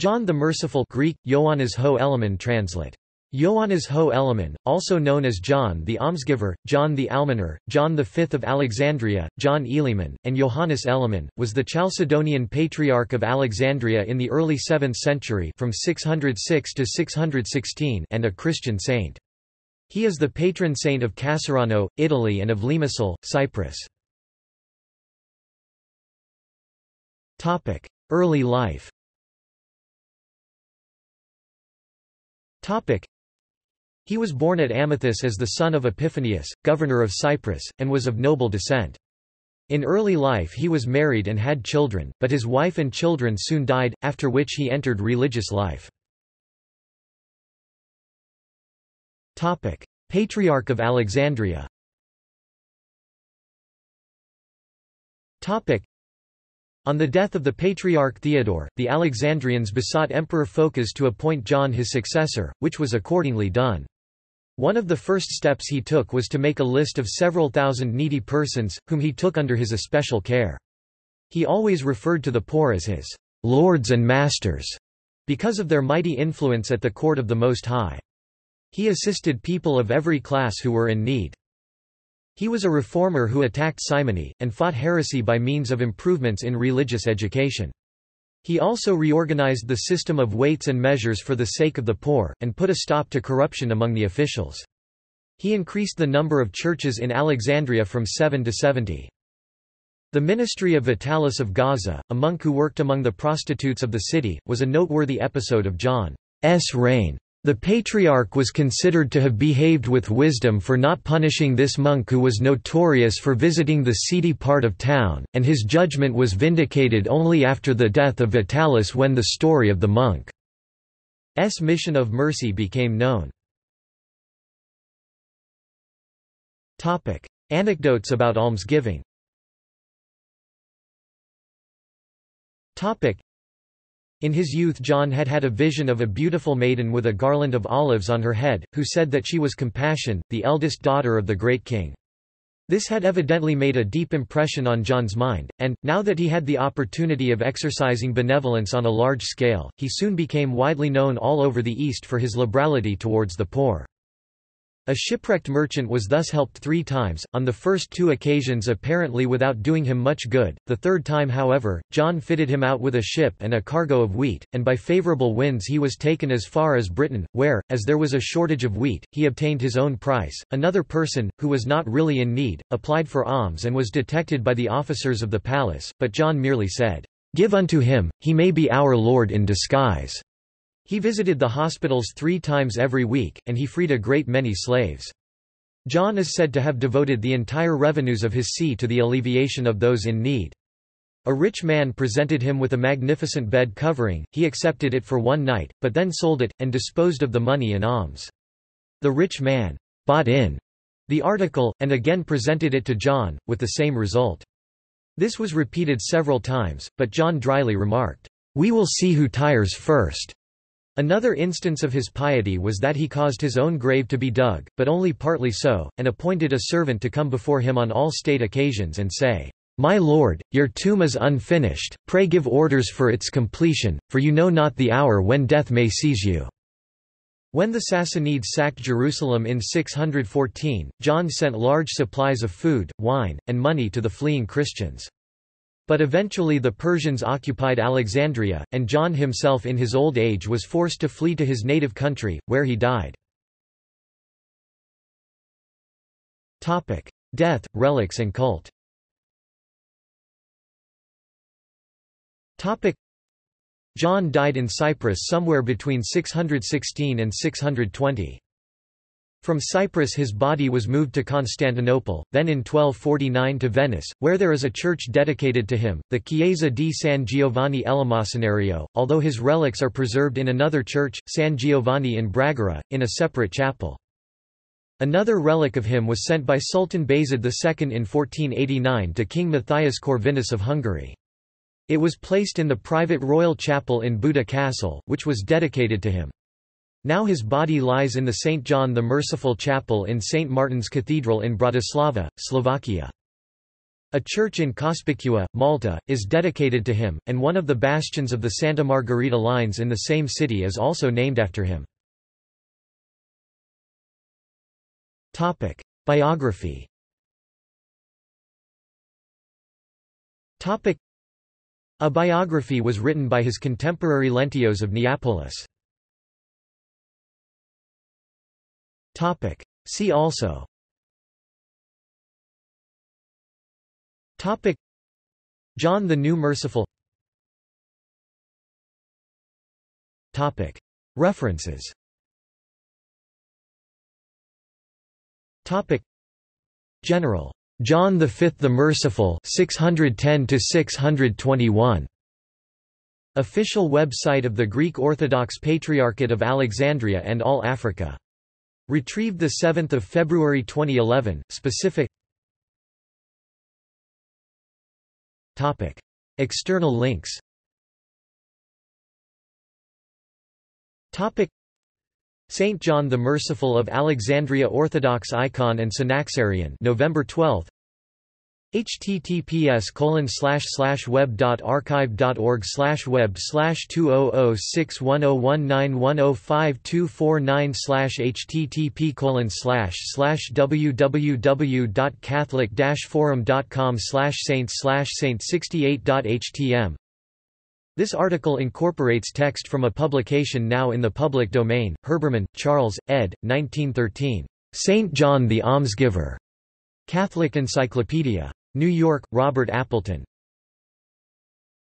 John the Merciful Greek, Ioannis ho Elemen translate. Ioannis ho Elemen, also known as John the Almsgiver, John the Almoner, John V of Alexandria, John Eliman, and Johannes Eleman, was the Chalcedonian Patriarch of Alexandria in the early 7th century from 606 to 616 and a Christian saint. He is the patron saint of Casarano, Italy and of Limassol, Cyprus. Early life He was born at Amathus as the son of Epiphanius, governor of Cyprus, and was of noble descent. In early life he was married and had children, but his wife and children soon died, after which he entered religious life. Patriarch of Alexandria on the death of the Patriarch Theodore, the Alexandrians besought Emperor Phocas to appoint John his successor, which was accordingly done. One of the first steps he took was to make a list of several thousand needy persons, whom he took under his especial care. He always referred to the poor as his lords and masters, because of their mighty influence at the court of the Most High. He assisted people of every class who were in need. He was a reformer who attacked simony, and fought heresy by means of improvements in religious education. He also reorganized the system of weights and measures for the sake of the poor, and put a stop to corruption among the officials. He increased the number of churches in Alexandria from 7 to 70. The ministry of Vitalis of Gaza, a monk who worked among the prostitutes of the city, was a noteworthy episode of John's reign. The patriarch was considered to have behaved with wisdom for not punishing this monk who was notorious for visiting the seedy part of town, and his judgment was vindicated only after the death of Vitalis when the story of the monk's mission of mercy became known. Anecdotes about almsgiving in his youth John had had a vision of a beautiful maiden with a garland of olives on her head, who said that she was Compassion, the eldest daughter of the great king. This had evidently made a deep impression on John's mind, and, now that he had the opportunity of exercising benevolence on a large scale, he soon became widely known all over the East for his liberality towards the poor. A shipwrecked merchant was thus helped three times, on the first two occasions apparently without doing him much good, the third time however, John fitted him out with a ship and a cargo of wheat, and by favourable winds he was taken as far as Britain, where, as there was a shortage of wheat, he obtained his own price. Another person, who was not really in need, applied for alms and was detected by the officers of the palace, but John merely said, "'Give unto him, he may be our Lord in disguise.' He visited the hospitals three times every week, and he freed a great many slaves. John is said to have devoted the entire revenues of his see to the alleviation of those in need. A rich man presented him with a magnificent bed covering, he accepted it for one night, but then sold it, and disposed of the money in alms. The rich man bought in the article, and again presented it to John, with the same result. This was repeated several times, but John dryly remarked, "'We will see who tires first.' Another instance of his piety was that he caused his own grave to be dug, but only partly so, and appointed a servant to come before him on all state occasions and say, My lord, your tomb is unfinished, pray give orders for its completion, for you know not the hour when death may seize you." When the Sassanids sacked Jerusalem in 614, John sent large supplies of food, wine, and money to the fleeing Christians. But eventually the Persians occupied Alexandria, and John himself in his old age was forced to flee to his native country, where he died. Death, relics and cult John died in Cyprus somewhere between 616 and 620. From Cyprus his body was moved to Constantinople, then in 1249 to Venice, where there is a church dedicated to him, the Chiesa di San Giovanni Elemosinario, although his relics are preserved in another church, San Giovanni in Bragora, in a separate chapel. Another relic of him was sent by Sultan Bayezid II in 1489 to King Matthias Corvinus of Hungary. It was placed in the private royal chapel in Buda Castle, which was dedicated to him. Now his body lies in the St. John the Merciful Chapel in St. Martin's Cathedral in Bratislava, Slovakia. A church in Cospicua, Malta, is dedicated to him, and one of the bastions of the Santa Margherita lines in the same city is also named after him. Biography A biography was written by his contemporary Leontios of Neapolis. See also. Topic. John the New Merciful. Topic. References. Topic. General. John V the Merciful 610 to 621 Official website of the Greek Orthodox Patriarchate of Alexandria and All Africa. Retrieved 7 February 2011, specific External links Saint John the Merciful of Alexandria Orthodox icon and Synaxarion November 12 https colon slash slash web dot archive dot org slash web slash two oh oh six one oh one nine one oh five two four nine slash http colon slash slash www dot catholic dash forum dot com slash saint slash saint sixty eight dot htm this article incorporates text from a publication now in the public domain. Herbermann, Charles, ed. 1913. Saint John the Almsgiver. Catholic Encyclopedia. New York, Robert Appleton.